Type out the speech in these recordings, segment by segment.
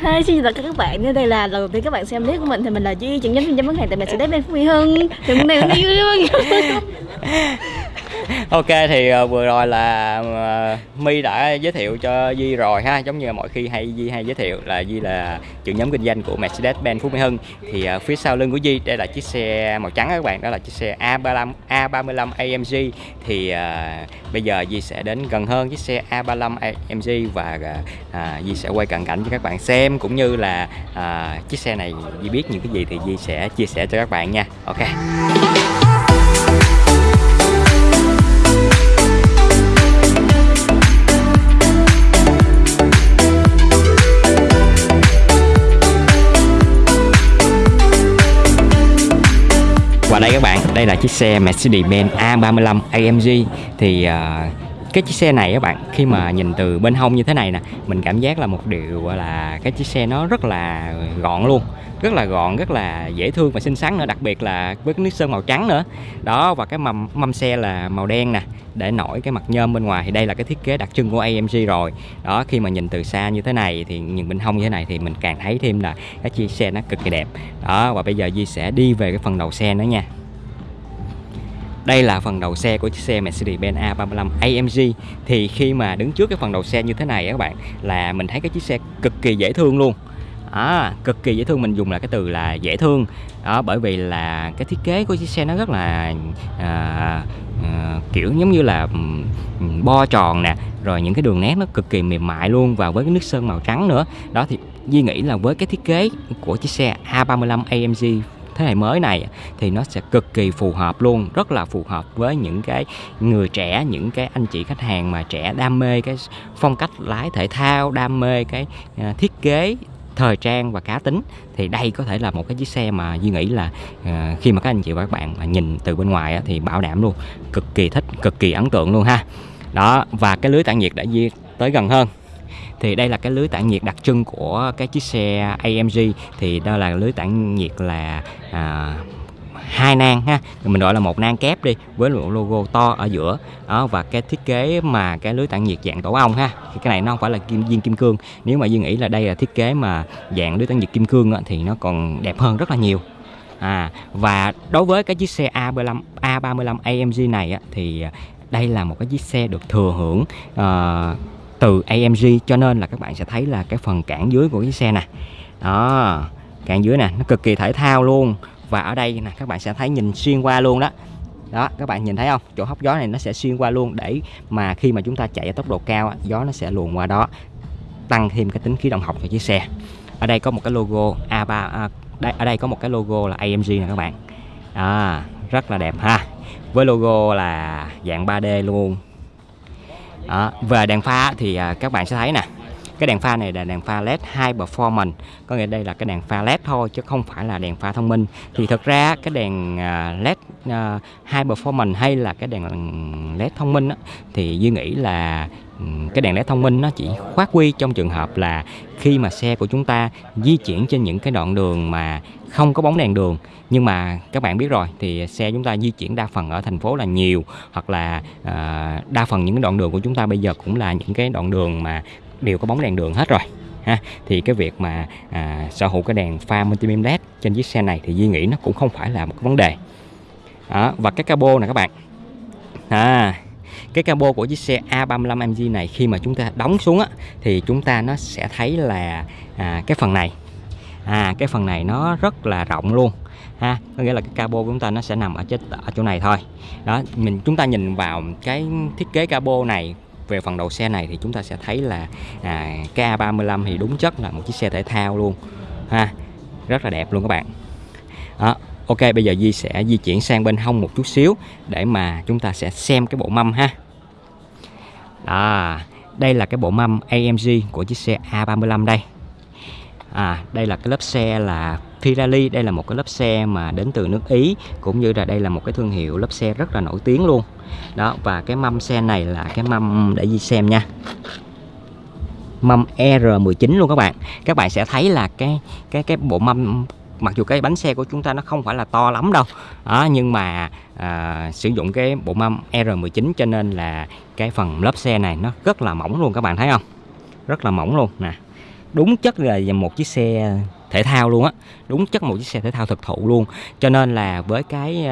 Hi, xin chào tất cả các bạn. Nếu đây là lần đầu tiên các bạn xem clip của mình thì mình là Duy, trưởng nhóm chuyên gia bán hàng tại Mercedes-Benz Phú Mỹ Hưng. Thì hôm nay mình đi vui ok thì uh, vừa rồi là uh, My đã giới thiệu cho Di rồi ha giống như mọi khi hay Di hay giới thiệu là Di là trưởng nhóm kinh doanh của Mercedes-Benz Phú Mỹ Hưng. Thì uh, phía sau lưng của Di đây là chiếc xe màu trắng các bạn đó là chiếc xe A35 A35 AMG thì uh, bây giờ Di sẽ đến gần hơn chiếc xe A35 AMG và uh, Di sẽ quay cận cảnh cho các bạn xem cũng như là uh, chiếc xe này Di biết những cái gì thì Di sẽ chia sẻ cho các bạn nha. Ok. Và đây các bạn, đây là chiếc xe Mercedes-Benz A35 AMG thì uh, cái chiếc xe này các bạn, khi mà nhìn từ bên hông như thế này nè, mình cảm giác là một điều là, cái chiếc xe nó rất là gọn luôn, rất là gọn, rất là dễ thương và xinh xắn nữa, đặc biệt là với cái nước sơn màu trắng nữa. Đó, và cái mâm mâm xe là màu đen nè, để nổi cái mặt nhôm bên ngoài. Thì đây là cái thiết kế đặc trưng của AMG rồi. Đó, khi mà nhìn từ xa như thế này thì nhìn bên hông như thế này thì mình càng thấy thêm là cái chiếc xe nó cực kỳ đẹp. Đó, và bây giờ Di sẽ đi về cái phần đầu xe nữa nha đây là phần đầu xe của chiếc xe Mercedes-Benz A35 AMG thì khi mà đứng trước cái phần đầu xe như thế này các bạn là mình thấy cái chiếc xe cực kỳ dễ thương luôn. À, cực kỳ dễ thương mình dùng là cái từ là dễ thương. Đó bởi vì là cái thiết kế của chiếc xe nó rất là à, à, kiểu giống như là bo tròn nè rồi những cái đường nét nó cực kỳ mềm mại luôn và với cái nước sơn màu trắng nữa. Đó thì Duy nghĩ là với cái thiết kế của chiếc xe A35 AMG thế hệ mới này thì nó sẽ cực kỳ phù hợp luôn rất là phù hợp với những cái người trẻ những cái anh chị khách hàng mà trẻ đam mê cái phong cách lái thể thao đam mê cái à, thiết kế thời trang và cá tính thì đây có thể là một cái chiếc xe mà Duy nghĩ là uh, khi mà các anh chị và các bạn mà nhìn từ bên ngoài á, thì bảo đảm luôn cực kỳ thích cực kỳ ấn tượng luôn ha. Đó và cái lưới tản nhiệt đã di tới gần hơn thì đây là cái lưới tản nhiệt đặc trưng của cái chiếc xe AMG thì đó là lưới tản nhiệt là à, hai nang ha. Mình gọi là một nang kép đi với một logo to ở giữa. Đó và cái thiết kế mà cái lưới tản nhiệt dạng tổ ong ha. Thì cái này nó không phải là kim viên kim cương. Nếu mà duy nghĩ là đây là thiết kế mà dạng lưới tản nhiệt kim cương á, thì nó còn đẹp hơn rất là nhiều. À và đối với cái chiếc xe A35 A35 AMG này á, thì đây là một cái chiếc xe được thừa hưởng uh, từ AMG cho nên là các bạn sẽ thấy là cái phần cản dưới của cái xe này đó cản dưới nè nó cực kỳ thể thao luôn. Và ở đây nè các bạn sẽ thấy nhìn xuyên qua luôn đó. Đó các bạn nhìn thấy không? Chỗ hốc gió này nó sẽ xuyên qua luôn để mà khi mà chúng ta chạy ở tốc độ cao gió nó sẽ luồn qua đó tăng thêm cái tính khí động học cho chiếc xe. Ở đây có một cái logo A3 à, đây, ở đây có một cái logo là AMG nè các bạn. À, rất là đẹp ha. Với logo là dạng 3D luôn đó. về đèn pha thì à, các bạn sẽ thấy nè cái đèn pha này là đèn pha led high performance có nghĩa đây là cái đèn pha led thôi chứ không phải là đèn pha thông minh thì thực ra cái đèn à, led à, high performance hay là cái đèn led thông minh đó, thì duy nghĩ là ừ, cái đèn led thông minh nó chỉ khoát quy trong trường hợp là khi mà xe của chúng ta di chuyển trên những cái đoạn đường mà không có bóng đèn đường. Nhưng mà các bạn biết rồi thì xe chúng ta di chuyển đa phần ở thành phố là nhiều hoặc là à, đa phần những cái đoạn đường của chúng ta bây giờ cũng là những cái đoạn đường mà đều có bóng đèn đường hết rồi ha. Thì cái việc mà à, sở hữu cái đèn pha multibeam led trên chiếc xe này thì Duy nghĩ nó cũng không phải là một cái vấn đề. Đó, và cái cabo này các bạn. À, cái cabo của chiếc xe A35 MG này khi mà chúng ta đóng xuống á, thì chúng ta nó sẽ thấy là à, cái phần này à cái phần này nó rất là rộng luôn ha. Có nghĩa là cái cabo của chúng ta nó sẽ nằm ở chết ở chỗ này thôi. Đó mình chúng ta nhìn vào cái thiết kế cabo này về phần đầu xe này thì chúng ta sẽ thấy là à, K35 thì đúng chất là một chiếc xe thể thao luôn ha. Rất là đẹp luôn các bạn. Đó Ok bây giờ Di sẽ di chuyển sang bên hông một chút xíu để mà chúng ta sẽ xem cái bộ mâm ha. Đó đây là cái bộ mâm AMG của chiếc xe A35 đây à đây là cái lớp xe là Pirelli. Đây là một cái lớp xe mà đến từ nước Ý cũng như là đây là một cái thương hiệu lớp xe rất là nổi tiếng luôn. Đó và cái mâm xe này là cái mâm để đi xem nha. Mâm R19 luôn các bạn. Các bạn sẽ thấy là cái cái cái bộ mâm mặc dù cái bánh xe của chúng ta nó không phải là to lắm đâu đó, nhưng mà à, sử dụng cái bộ mâm R19 cho nên là cái phần lớp xe này nó rất là mỏng luôn các bạn thấy không? Rất là mỏng luôn nè đúng chất là một chiếc xe thể thao luôn á. Đúng chất một chiếc xe thể thao thực thụ luôn. Cho nên là với cái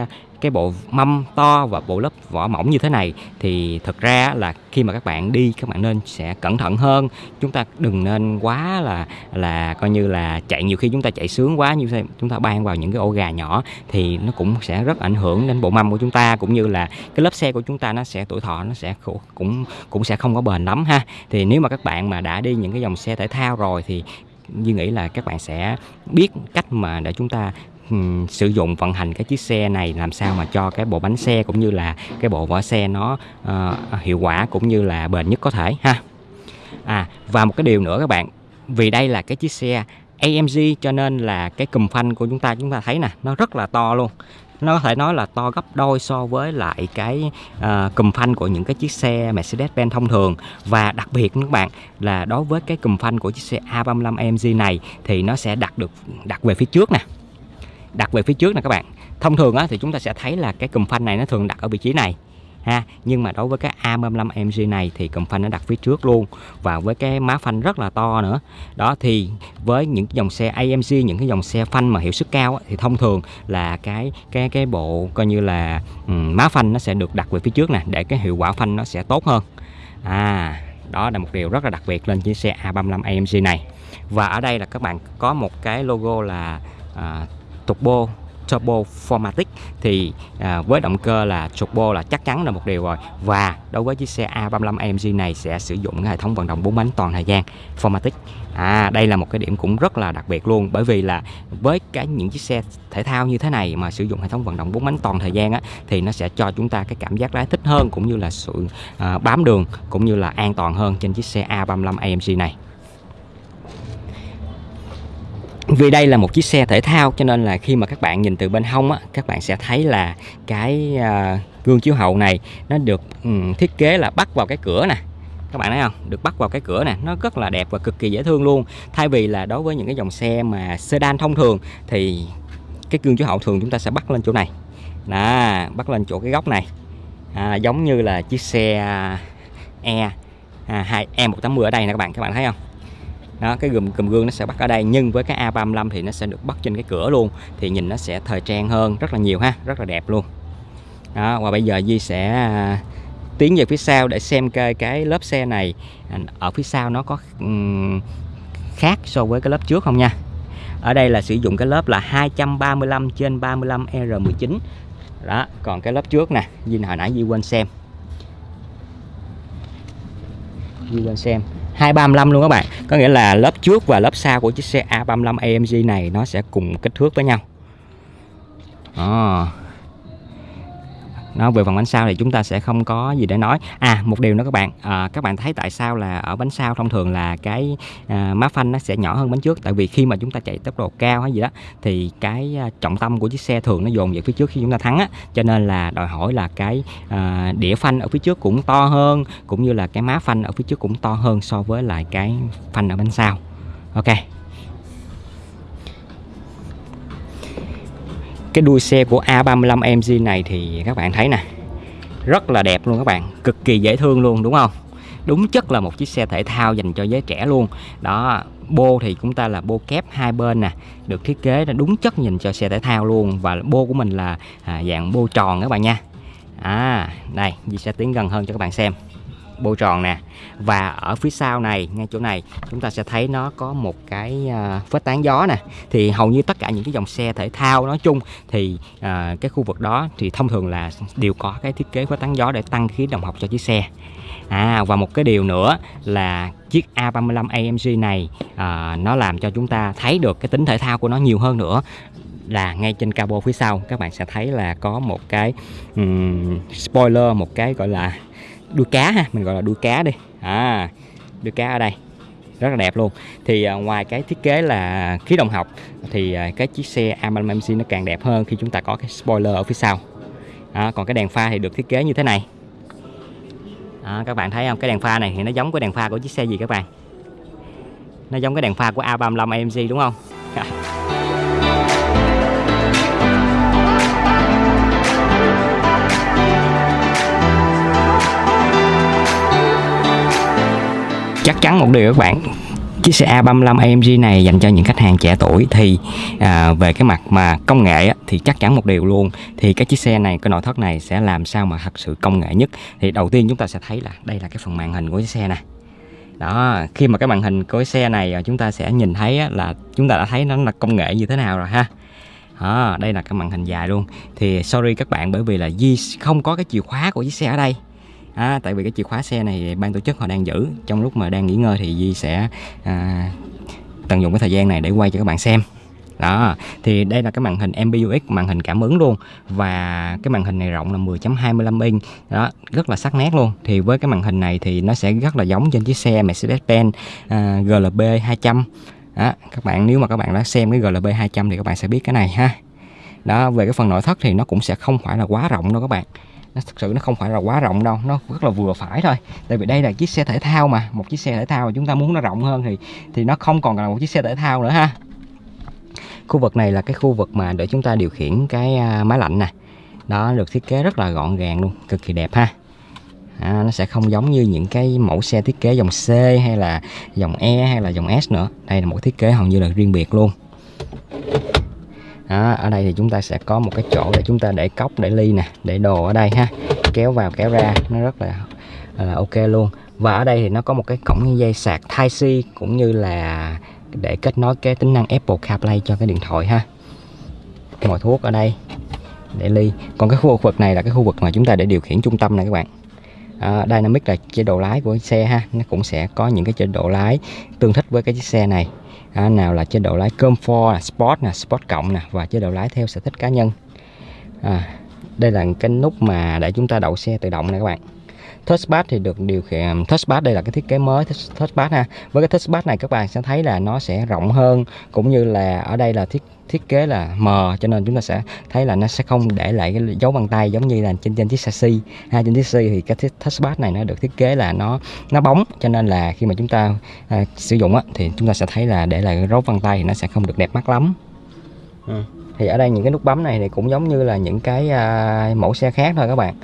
cái bộ mâm to và bộ lớp vỏ mỏng như thế này, thì thật ra là khi mà các bạn đi, các bạn nên sẽ cẩn thận hơn. Chúng ta đừng nên quá là là coi như là chạy, nhiều khi chúng ta chạy sướng quá, như thế chúng ta ban vào những cái ổ gà nhỏ thì nó cũng sẽ rất ảnh hưởng đến bộ mâm của chúng ta, cũng như là cái lớp xe của chúng ta nó sẽ, tuổi thọ nó sẽ cũng cũng sẽ không có bền lắm ha. Thì nếu mà các bạn mà đã đi những cái dòng xe thể thao rồi thì như nghĩ là các bạn sẽ biết cách mà để chúng ta um, sử dụng vận hành cái chiếc xe này làm sao mà cho cái bộ bánh xe cũng như là cái bộ vỏ xe nó uh, hiệu quả cũng như là bền nhất có thể ha. À và một cái điều nữa các bạn vì đây là cái chiếc xe AMG cho nên là cái cùm phanh của chúng ta chúng ta thấy nè nó rất là to luôn. Nó có thể nói là to gấp đôi so với lại cái ờ, uh, cùm phanh của những cái chiếc xe Mercedes-Benz thông thường. Và đặc biệt các bạn là đối với cái cùm phanh của chiếc xe A35 AMG này thì nó sẽ đặt được đặt về phía trước nè đặt về phía trước nè các bạn. Thông thường á, thì chúng ta sẽ thấy là cái cùm phanh này nó thường đặt ở vị trí này ha. Nhưng mà đối với cái A35 MG này thì cụm phanh nó đặt phía trước luôn và với cái má phanh rất là to nữa. Đó thì với những dòng xe AMG những cái dòng xe phanh mà hiệu suất cao thì thông thường là cái cái cái bộ coi như là um, má phanh nó sẽ được đặt về phía trước nè để cái hiệu quả phanh nó sẽ tốt hơn. À đó là một điều rất là đặc biệt lên chiếc xe A35 AMG này. Và ở đây là các bạn có một cái logo là à, turbo turbo formatic thì à, với động cơ là turbo là chắc chắn là một điều rồi. Và đối với chiếc xe A35 AMG này sẽ sử dụng cái hệ thống vận động 4 bánh toàn thời gian formatic. À đây là một cái điểm cũng rất là đặc biệt luôn bởi vì là với cái những chiếc xe thể thao như thế này mà sử dụng hệ thống vận động 4 bánh toàn thời gian á thì nó sẽ cho chúng ta cái cảm giác lái thích hơn cũng như là sự à, bám đường cũng như là an toàn hơn trên chiếc xe A35 AMG này vì đây là một chiếc xe thể thao cho nên là khi mà các bạn nhìn từ bên hông á các bạn sẽ thấy là cái à, gương chiếu hậu này nó được um, thiết kế là bắt vào cái cửa nè. Các bạn thấy không? Được bắt vào cái cửa nè. Nó rất là đẹp và cực kỳ dễ thương luôn. Thay vì là đối với những cái dòng xe mà sedan thông thường thì cái gương chiếu hậu thường chúng ta sẽ bắt lên chỗ này. Đó bắt lên chỗ cái góc này. À, giống như là chiếc xe à, E à, 2 E180 ở đây nè các bạn. Các bạn thấy không? Đó cái gùm cùm gương nó sẽ bắt ở đây nhưng với cái A35 thì nó sẽ được bắt trên cái cửa luôn thì nhìn nó sẽ thời trang hơn rất là nhiều ha rất là đẹp luôn. Đó và bây giờ Di sẽ à, tiến về phía sau để xem cái, cái lớp xe này à, ở phía sau nó có um, khác so với cái lớp trước không nha. Ở đây là sử dụng cái lớp là 235 trên 35 R19 đó còn cái lớp trước nè Di hồi nãy Di quên xem. Di quên xem. 235 luôn các bạn. Có nghĩa là lớp trước và lớp sau của chiếc xe A35 AMG này nó sẽ cùng kích thước với nhau. À nó về phần bánh sau thì chúng ta sẽ không có gì để nói. À một điều nữa các bạn. À, các bạn thấy tại sao là ở bánh sau thông thường là cái à, má phanh nó sẽ nhỏ hơn bánh trước? Tại vì khi mà chúng ta chạy tốc độ cao hay gì đó thì cái à, trọng tâm của chiếc xe thường nó dồn về phía trước khi chúng ta thắng á. Cho nên là đòi hỏi là cái à, đĩa phanh ở phía trước cũng to hơn cũng như là cái má phanh ở phía trước cũng to hơn so với lại cái phanh ở bánh sau ok. Cái đuôi xe của A35 MG này thì các bạn thấy nè rất là đẹp luôn các bạn cực kỳ dễ thương luôn đúng không? Đúng chất là một chiếc xe thể thao dành cho giới trẻ luôn. Đó bô thì chúng ta là bô kép hai bên nè được thiết kế là đúng chất nhìn cho xe thể thao luôn. Và bô của mình là à, dạng bô tròn các bạn nha. À đây Di sẽ tiến gần hơn cho các bạn xem bô tròn nè. Và ở phía sau này ngay chỗ này chúng ta sẽ thấy nó có một cái à, vết tán gió nè. Thì hầu như tất cả những cái dòng xe thể thao nói chung thì à, cái khu vực đó thì thông thường là đều có cái thiết kế vết tán gió để tăng khí động học cho chiếc xe. À và một cái điều nữa là chiếc A35 AMG này à, nó làm cho chúng ta thấy được cái tính thể thao của nó nhiều hơn nữa. Là ngay trên cabo phía sau các bạn sẽ thấy là có một cái um, spoiler một cái gọi là đuôi cá ha mình gọi là đuôi cá đi. À đuôi cá ở đây rất là đẹp luôn. Thì à, ngoài cái thiết kế là khí động học thì à, cái chiếc xe A35 MC nó càng đẹp hơn khi chúng ta có cái spoiler ở phía sau. À, còn cái đèn pha thì được thiết kế như thế này. À, các bạn thấy không? Cái đèn pha này thì nó giống cái đèn pha của chiếc xe gì các bạn? Nó giống cái đèn pha của A35 AMG đúng không? chắc chắn một điều các bạn chiếc xe A35 AMG này dành cho những khách hàng trẻ tuổi thì à, về cái mặt mà công nghệ á, thì chắc chắn một điều luôn. Thì cái chiếc xe này cái nội thất này sẽ làm sao mà thật sự công nghệ nhất? Thì đầu tiên chúng ta sẽ thấy là đây là cái phần màn hình của chiếc xe này đó khi mà cái màn hình của cái xe này à, chúng ta sẽ nhìn thấy á, là chúng ta đã thấy nó là công nghệ như thế nào rồi ha. Đó, đây là cái màn hình dài luôn. Thì sorry các bạn bởi vì là Di không có cái chìa khóa của chiếc xe ở đây à, tại vì cái chìa khóa xe này ban tổ chức họ đang giữ. Trong lúc mà đang nghỉ ngơi thì Di sẽ à, tận dụng cái thời gian này để quay cho các bạn xem. Đó thì đây là cái màn hình MBUX màn hình cảm ứng luôn. Và cái màn hình này rộng là 10.25 inch. Đó rất là sắc nét luôn. Thì với cái màn hình này thì nó sẽ rất là giống trên chiếc xe Mercedes-Benz à, GLB 200 đó, các bạn nếu mà các bạn đã xem cái GLB 200 thì các bạn sẽ biết cái này ha. Đó về cái phần nội thất thì nó cũng sẽ không phải là quá rộng đâu các bạn nó thực sự nó không phải là quá rộng đâu nó rất là vừa phải thôi. Tại vì đây là chiếc xe thể thao mà một chiếc xe thể thao mà chúng ta muốn nó rộng hơn thì thì nó không còn là một chiếc xe thể thao nữa ha. Khu vực này là cái khu vực mà để chúng ta điều khiển cái à, máy lạnh nè. Đó được thiết kế rất là gọn gàng luôn cực kỳ đẹp ha. À, nó sẽ không giống như những cái mẫu xe thiết kế dòng C hay là dòng E hay là dòng S nữa. Đây là một thiết kế hầu như là riêng biệt luôn đó, ở đây thì chúng ta sẽ có một cái chỗ để chúng ta để cốc để ly nè để đồ ở đây ha. Kéo vào kéo ra nó rất là, là ok luôn. Và ở đây thì nó có một cái cổng dây sạc Type C cũng như là để kết nối cái tính năng Apple CarPlay cho cái điện thoại ha. Ngồi thuốc ở đây để ly. Còn cái khu vực này là cái khu vực mà chúng ta để điều khiển trung tâm này các bạn. À, Dynamic là chế độ lái của xe ha. Nó cũng sẽ có những cái chế độ lái tương thích với cái chiếc xe này à, nào là chế độ lái Comfort là Sport nè Sport cộng nè và chế độ lái theo sở thích cá nhân. À, đây là cái nút mà để chúng ta đậu xe tự động này các bạn. Touchpad thì được điều khiển touchpad đây là cái thiết kế mới touchpad ha. Với cái touchpad này các bạn sẽ thấy là nó sẽ rộng hơn cũng như là ở đây là thiết thiết kế là mờ cho nên chúng ta sẽ thấy là nó sẽ không để lại cái dấu bàn tay giống như là trên trên chiếc chassis ha trên chiếc chassis thì cái touchpad này nó được thiết kế là nó nó bóng cho nên là khi mà chúng ta à, sử dụng á, thì chúng ta sẽ thấy là để lại dấu bàn tay thì nó sẽ không được đẹp mắt lắm. Ừ. thì ở đây những cái nút bấm này thì cũng giống như là những cái à, mẫu xe khác thôi các bạn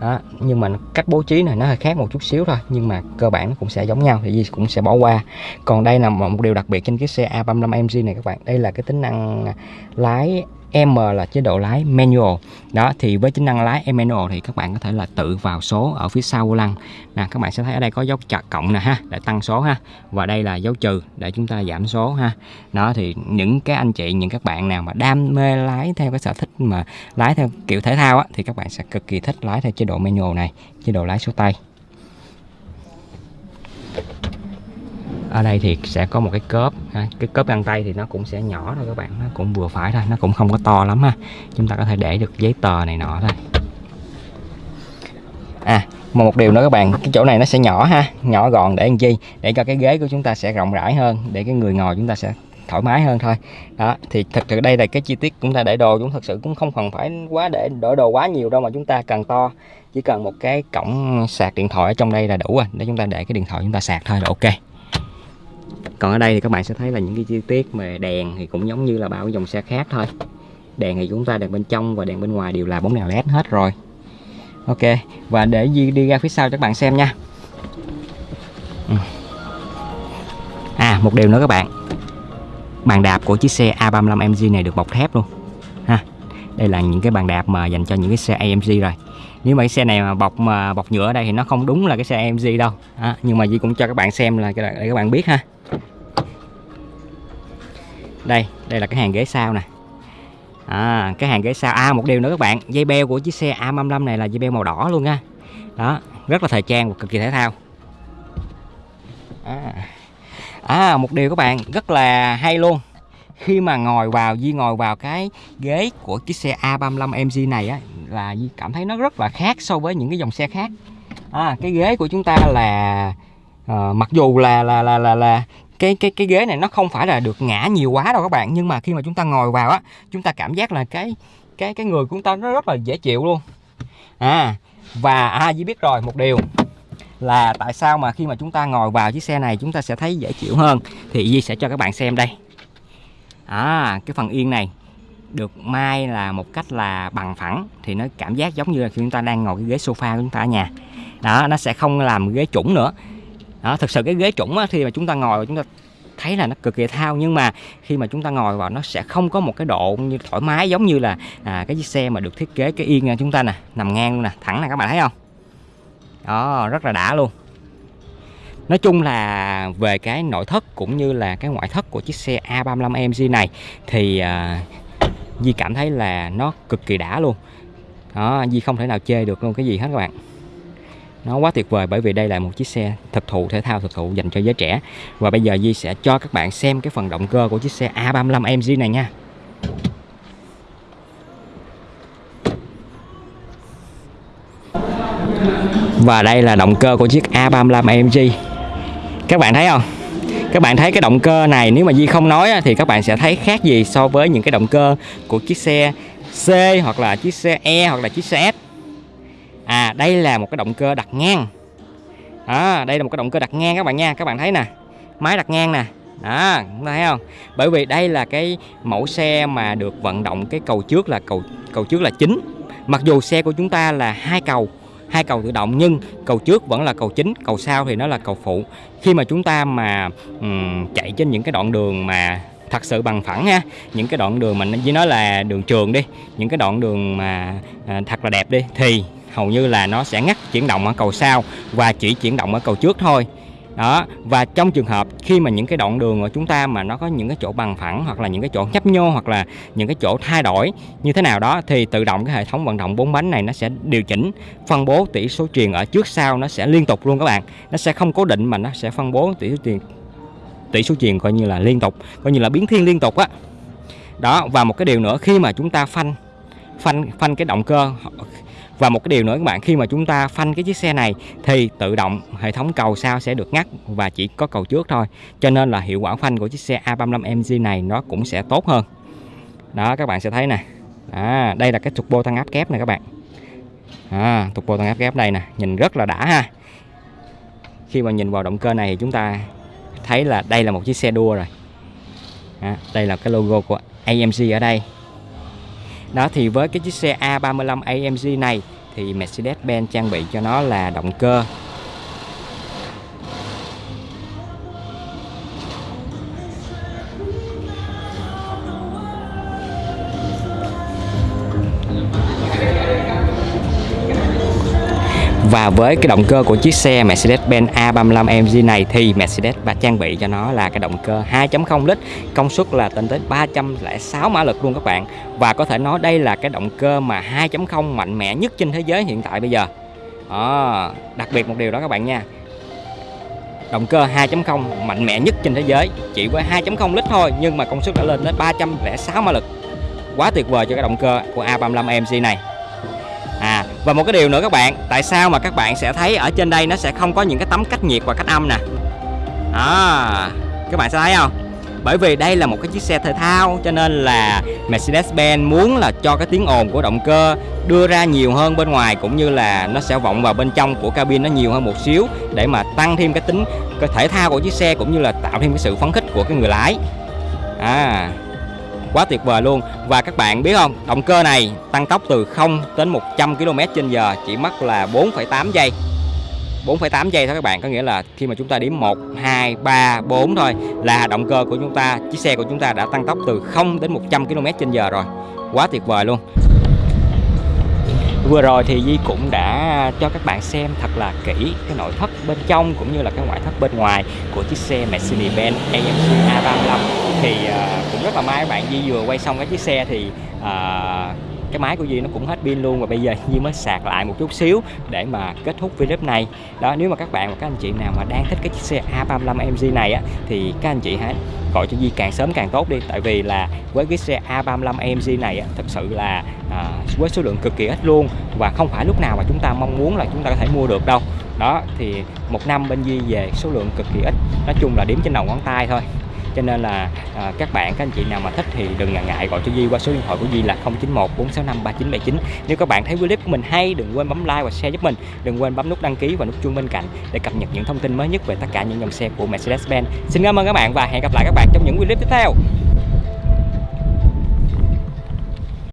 đó, nhưng mà cách bố trí này nó hơi khác một chút xíu thôi, nhưng mà cơ bản nó cũng sẽ giống nhau thì gì cũng sẽ bỏ qua. Còn đây là một điều đặc biệt trên cái xe A35 MG này các bạn. Đây là cái tính năng lái M là chế độ lái manual. Đó, thì với tính năng lái manual thì các bạn có thể là tự vào số ở phía sau vô lăng. Nè, các bạn sẽ thấy ở đây có dấu chặt cộng nè ha, để tăng số ha. Và đây là dấu trừ để chúng ta giảm số ha. Đó, thì những cái anh chị, những các bạn nào mà đam mê lái theo cái sở thích mà lái theo kiểu thể thao á, thì các bạn sẽ cực kỳ thích lái theo chế độ manual này, chế độ lái số tay. Ở đây thì sẽ có một cái cớp ha. cái cớp găng tay thì nó cũng sẽ nhỏ thôi các bạn nó cũng vừa phải thôi, nó cũng không có to lắm ha. Chúng ta có thể để được giấy tờ này nọ thôi. À mà một điều nữa các bạn, cái chỗ này nó sẽ nhỏ ha. Nhỏ gọn để làm chi? Để cho cái ghế của chúng ta sẽ rộng rãi hơn, để cái người ngồi chúng ta sẽ thoải mái hơn thôi. Đó, thì thật sự đây là cái chi tiết chúng ta để đồ chúng thật sự cũng không cần phải quá để đổi đồ quá nhiều đâu mà chúng ta cần to. Chỉ cần một cái cổng sạc điện thoại ở trong đây là đủ rồi, để chúng ta để cái điện thoại chúng ta sạc thôi là ok còn ở đây thì các bạn sẽ thấy là những cái chi tiết mà đèn thì cũng giống như là bao dòng xe khác thôi. Đèn thì chúng ta đèn bên trong và đèn bên ngoài đều là bóng đèn led hết rồi. Ok và để đi, đi ra phía sau cho các bạn xem nha. Ừ. À một điều nữa các bạn. Bàn đạp của chiếc xe A35 MG này được bọc thép luôn. Ha đây là những cái bàn đạp mà dành cho những cái xe AMG rồi. Nếu mà cái xe này mà bọc mà bọc nhựa ở đây thì nó không đúng là cái xe AMG đâu. À, nhưng mà Di cũng cho các bạn xem là để các bạn biết ha đây đây là cái hàng ghế sau nè. À, cái hàng ghế sau. À một điều nữa các bạn dây beo của chiếc xe A55 này là dây beo màu đỏ luôn nha. Đó rất là thời trang và cực kỳ thể thao. À. à một điều các bạn rất là hay luôn. Khi mà ngồi vào Di ngồi vào cái ghế của chiếc xe A35 MG này á là Di cảm thấy nó rất là khác so với những cái dòng xe khác. À, cái ghế của chúng ta là à, mặc dù là là là là là cái cái cái ghế này nó không phải là được ngã nhiều quá đâu các bạn. Nhưng mà khi mà chúng ta ngồi vào á, chúng ta cảm giác là cái cái cái người của chúng ta nó rất là dễ chịu luôn. À và à chỉ biết rồi, một điều là tại sao mà khi mà chúng ta ngồi vào chiếc xe này chúng ta sẽ thấy dễ chịu hơn? Thì Di sẽ cho các bạn xem đây. À cái phần yên này được mai là một cách là bằng phẳng, thì nó cảm giác giống như là khi chúng ta đang ngồi cái ghế sofa của chúng ta ở nhà. Đó, nó sẽ không làm ghế chủng nữa đó thực sự cái ghế chuẩn á, khi mà chúng ta ngồi chúng ta thấy là nó cực kỳ thao nhưng mà khi mà chúng ta ngồi vào nó sẽ không có một cái độ như thoải mái giống như là à, cái chiếc xe mà được thiết kế cái yên chúng ta nè nằm ngang luôn nè thẳng nè các bạn thấy không? Đó rất là đã luôn. Nói chung là về cái nội thất cũng như là cái ngoại thất của chiếc xe A35 AMG này thì uh, Di cảm thấy là nó cực kỳ đã luôn. Đó Di không thể nào chê được luôn cái gì hết các bạn nó quá tuyệt vời bởi vì đây là một chiếc xe thực thụ, thể thao thực thụ dành cho giới trẻ. Và bây giờ Di sẽ cho các bạn xem cái phần động cơ của chiếc xe A35 MG này nha. Và đây là động cơ của chiếc A35 AMG các bạn thấy không? Các bạn thấy cái động cơ này, nếu mà Di không nói thì các bạn sẽ thấy khác gì so với những cái động cơ của chiếc xe C hoặc là chiếc xe E hoặc là chiếc xe S à đây là một cái động cơ đặt ngang. Đó đây là một cái động cơ đặt ngang các bạn nha. Các bạn thấy nè máy đặt ngang nè. Đó thấy không? Bởi vì đây là cái mẫu xe mà được vận động cái cầu trước là cầu cầu trước là chính. Mặc dù xe của chúng ta là hai cầu hai cầu tự động nhưng cầu trước vẫn là cầu chính cầu sau thì nó là cầu phụ. Khi mà chúng ta mà um, chạy trên những cái đoạn đường mà thật sự bằng phẳng ha những cái đoạn đường mình chỉ nói là đường trường đi những cái đoạn đường mà à, thật là đẹp đi thì hầu như là nó sẽ ngắt chuyển động ở cầu sau và chỉ chuyển động ở cầu trước thôi. Đó, và trong trường hợp khi mà những cái đoạn đường của chúng ta mà nó có những cái chỗ bằng phẳng hoặc là những cái chỗ nhấp nhô hoặc là những cái chỗ thay đổi như thế nào đó thì tự động cái hệ thống vận động bốn bánh này nó sẽ điều chỉnh, phân bố tỷ số truyền ở trước sau nó sẽ liên tục luôn các bạn. Nó sẽ không cố định mà nó sẽ phân bố tỷ số truyền tỷ số truyền coi như là liên tục, coi như là biến thiên liên tục á. Đó, và một cái điều nữa, khi mà chúng ta phanh phanh phanh cái động cơ và một cái điều nữa các bạn khi mà chúng ta phanh cái chiếc xe này thì tự động hệ thống cầu sau sẽ được ngắt và chỉ có cầu trước thôi. Cho nên là hiệu quả phanh của chiếc xe A35 MG này nó cũng sẽ tốt hơn. Đó các bạn sẽ thấy nè. À, đây là cái trục bô tăng áp kép này các bạn. À, trục bô tăng áp kép đây nè nhìn rất là đã ha. Khi mà nhìn vào động cơ này thì chúng ta thấy là đây là một chiếc xe đua rồi. À, đây là cái logo của AMG ở đây đó, thì với cái chiếc xe A35 AMG này, thì Mercedes-Benz trang bị cho nó là động cơ. Và với cái động cơ của chiếc xe Mercedes-Benz A35 AMG này thì Mercedes và trang bị cho nó là cái động cơ 2.0 lít, công suất là lên tới 306 mã lực luôn các bạn. Và có thể nói đây là cái động cơ mà 2.0 mạnh mẽ nhất trên thế giới hiện tại bây giờ. À, đặc biệt một điều đó các bạn nha. Động cơ 2.0 mạnh mẽ nhất trên thế giới chỉ với 2.0 lít thôi nhưng mà công suất đã lên tới 306 mã lực. Quá tuyệt vời cho cái động cơ của A35 AMG này. Và một cái điều nữa các bạn Tại sao mà các bạn sẽ thấy ở trên đây nó sẽ không có những cái tấm cách nhiệt và cách âm nè? À, Các bạn sẽ thấy không? Bởi vì đây là một cái chiếc xe thể thao cho nên là Mercedes-Benz muốn là cho cái tiếng ồn của động cơ đưa ra nhiều hơn bên ngoài cũng như là nó sẽ vọng vào bên trong của cabin nó nhiều hơn một xíu để mà tăng thêm cái tính cái thể thao của chiếc xe cũng như là tạo thêm cái sự phấn khích của cái người lái. À quá tuyệt vời luôn. Và các bạn biết không động cơ này tăng tốc từ 0 đến 100 km trên giờ chỉ mất là 4,8 giây. 4,8 giây thôi các bạn có nghĩa là khi mà chúng ta đếm 1 2 3 4 thôi là động cơ của chúng ta chiếc xe của chúng ta đã tăng tốc từ 0 đến 100 km trên giờ rồi. Quá tuyệt vời luôn. Vừa rồi thì Di cũng đã cho các bạn xem thật là kỹ cái nội thất bên trong cũng như là cái ngoại thất bên ngoài của chiếc xe Mercedes-Benz AMG A35 thì uh, cũng rất là may các bạn Di vừa quay xong cái chiếc xe thì uh, cái máy của Duy nó cũng hết pin luôn và bây giờ Duy mới sạc lại một chút xíu để mà kết thúc video này. Đó nếu mà các bạn và các anh chị nào mà đang thích cái chiếc xe A35 MG này á thì các anh chị hãy gọi cho Duy càng sớm càng tốt đi. Tại vì là với cái xe A35 MG này á, thật sự là à, với số lượng cực kỳ ít luôn và không phải lúc nào mà chúng ta mong muốn là chúng ta có thể mua được đâu. Đó thì một năm bên Duy về số lượng cực kỳ ít. Nói chung là điểm trên đầu ngón tay thôi cho nên là à, các bạn các anh chị nào mà thích thì đừng ngần ngại gọi cho Duy qua số điện thoại của Duy là 091 465 3979 nếu các bạn thấy clip của mình hay đừng quên bấm like và share giúp mình. Đừng quên bấm nút đăng ký và nút chuông bên cạnh để cập nhật những thông tin mới nhất về tất cả những dòng xe của Mercedes-Benz. Xin cảm ơn các bạn và hẹn gặp lại các bạn trong những clip tiếp theo.